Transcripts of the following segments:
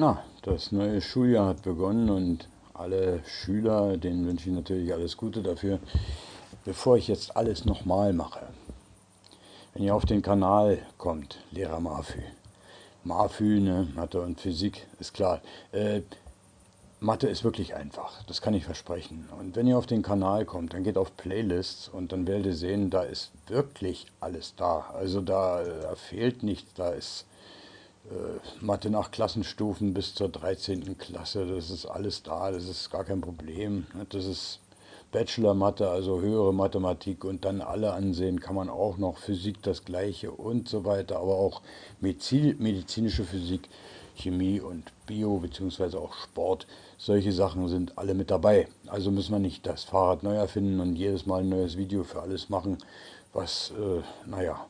Na, das neue Schuljahr hat begonnen und alle Schüler, denen wünsche ich natürlich alles Gute dafür. Bevor ich jetzt alles nochmal mache, wenn ihr auf den Kanal kommt, Lehrer Marfü, Marfü, ne, Mathe und Physik, ist klar. Äh, Mathe ist wirklich einfach, das kann ich versprechen. Und wenn ihr auf den Kanal kommt, dann geht auf Playlists und dann werdet ihr sehen, da ist wirklich alles da. Also da, da fehlt nichts, da ist äh, Mathe nach Klassenstufen bis zur 13. Klasse, das ist alles da, das ist gar kein Problem. Das ist Bachelor-Mathe, also höhere Mathematik und dann alle ansehen kann man auch noch Physik das gleiche und so weiter, aber auch medizinische Physik, Chemie und Bio beziehungsweise auch Sport, solche Sachen sind alle mit dabei. Also müssen wir nicht das Fahrrad neu erfinden und jedes Mal ein neues Video für alles machen, was, äh, naja,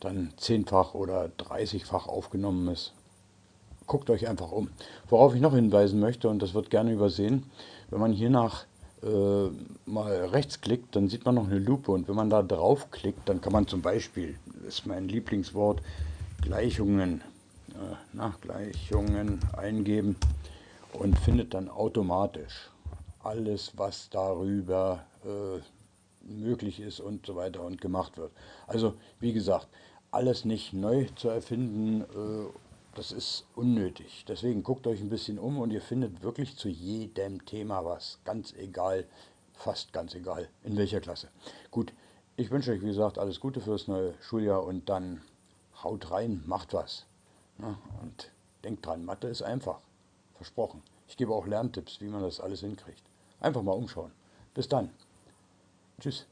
dann zehnfach oder dreißigfach aufgenommen ist. Guckt euch einfach um. Worauf ich noch hinweisen möchte, und das wird gerne übersehen, wenn man hier nach äh, mal rechts klickt, dann sieht man noch eine Lupe und wenn man da draufklickt, dann kann man zum Beispiel, das ist mein Lieblingswort, Gleichungen, äh, nach Gleichungen eingeben und findet dann automatisch alles, was darüber äh, möglich ist und so weiter und gemacht wird. Also wie gesagt, alles nicht neu zu erfinden, äh, das ist unnötig. Deswegen guckt euch ein bisschen um und ihr findet wirklich zu jedem Thema was. Ganz egal, fast ganz egal, in welcher Klasse. Gut, ich wünsche euch, wie gesagt, alles Gute fürs neue Schuljahr und dann haut rein, macht was. und denkt dran, Mathe ist einfach. Versprochen. Ich gebe auch Lerntipps, wie man das alles hinkriegt. Einfach mal umschauen. Bis dann. Tschüss.